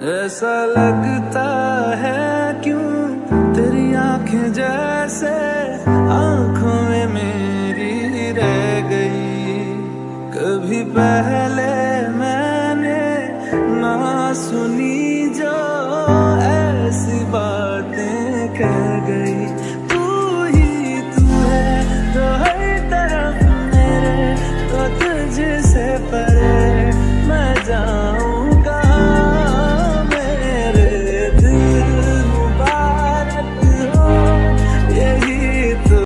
ऐसा लगता है क्यों तेरी आँखें जैसे आँखों में मेरी रह गई। कभी पहले मैंने ना सुनी जो ऐसी बातें कह गई। तू ही तू तरफ़ मेरे तो तुझसे परे